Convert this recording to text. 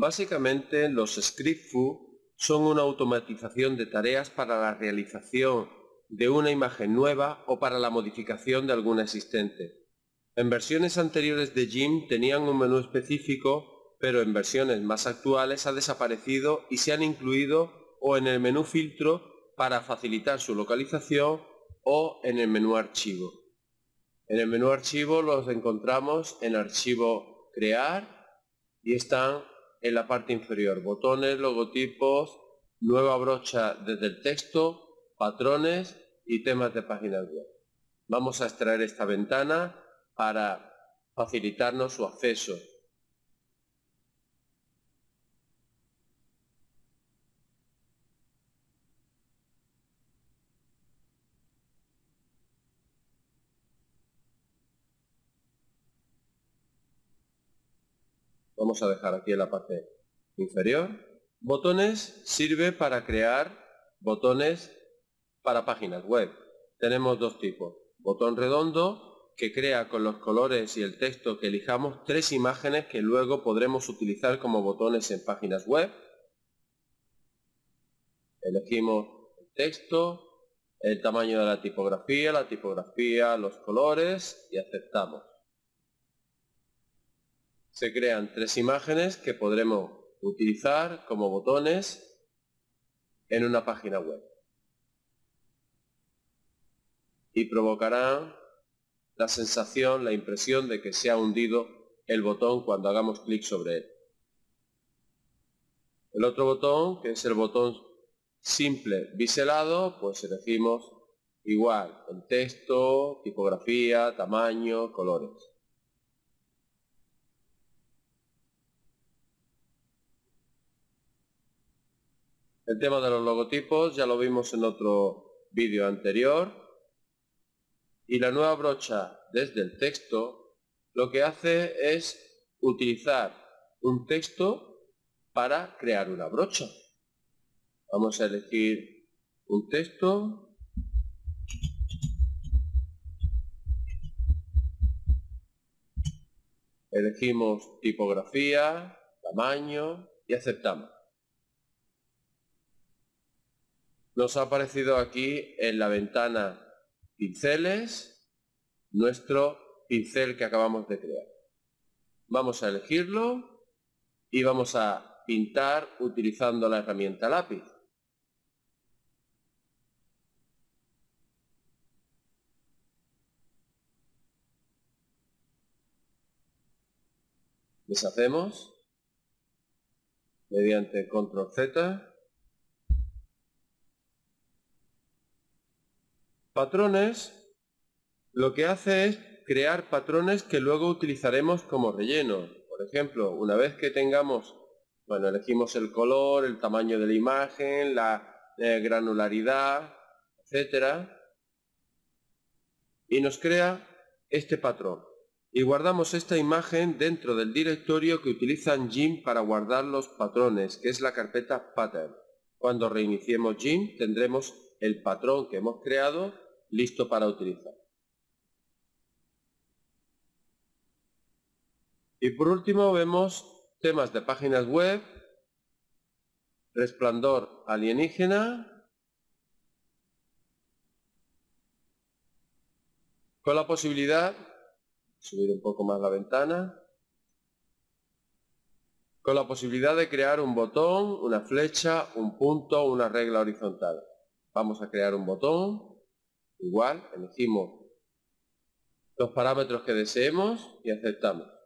Básicamente los scriptful son una automatización de tareas para la realización de una imagen nueva o para la modificación de alguna existente. En versiones anteriores de GIMP tenían un menú específico, pero en versiones más actuales ha desaparecido y se han incluido o en el menú filtro para facilitar su localización o en el menú archivo. En el menú archivo los encontramos en archivo crear y están en la parte inferior botones, logotipos, nueva brocha desde el texto, patrones y temas de páginas web. Vamos a extraer esta ventana para facilitarnos su acceso Vamos a dejar aquí en la parte inferior. Botones sirve para crear botones para páginas web. Tenemos dos tipos. Botón redondo que crea con los colores y el texto que elijamos tres imágenes que luego podremos utilizar como botones en páginas web. Elegimos el texto, el tamaño de la tipografía, la tipografía, los colores y aceptamos se crean tres imágenes que podremos utilizar como botones en una página web. Y provocarán la sensación, la impresión de que se ha hundido el botón cuando hagamos clic sobre él. El otro botón, que es el botón simple biselado, pues elegimos igual el texto, tipografía, tamaño, colores. El tema de los logotipos ya lo vimos en otro vídeo anterior. Y la nueva brocha desde el texto lo que hace es utilizar un texto para crear una brocha. Vamos a elegir un texto. Elegimos tipografía, tamaño y aceptamos. Nos ha aparecido aquí en la ventana pinceles nuestro pincel que acabamos de crear. Vamos a elegirlo y vamos a pintar utilizando la herramienta lápiz. Deshacemos mediante control Z Patrones lo que hace es crear patrones que luego utilizaremos como relleno. Por ejemplo, una vez que tengamos, bueno, elegimos el color, el tamaño de la imagen, la eh, granularidad, etcétera, y nos crea este patrón. Y guardamos esta imagen dentro del directorio que utilizan GIMP para guardar los patrones, que es la carpeta pattern. Cuando reiniciemos GIMP tendremos el patrón que hemos creado listo para utilizar. Y por último vemos temas de páginas web, resplandor alienígena, con la posibilidad, subir un poco más la ventana, con la posibilidad de crear un botón, una flecha, un punto, una regla horizontal. Vamos a crear un botón, Igual, elegimos los parámetros que deseemos y aceptamos.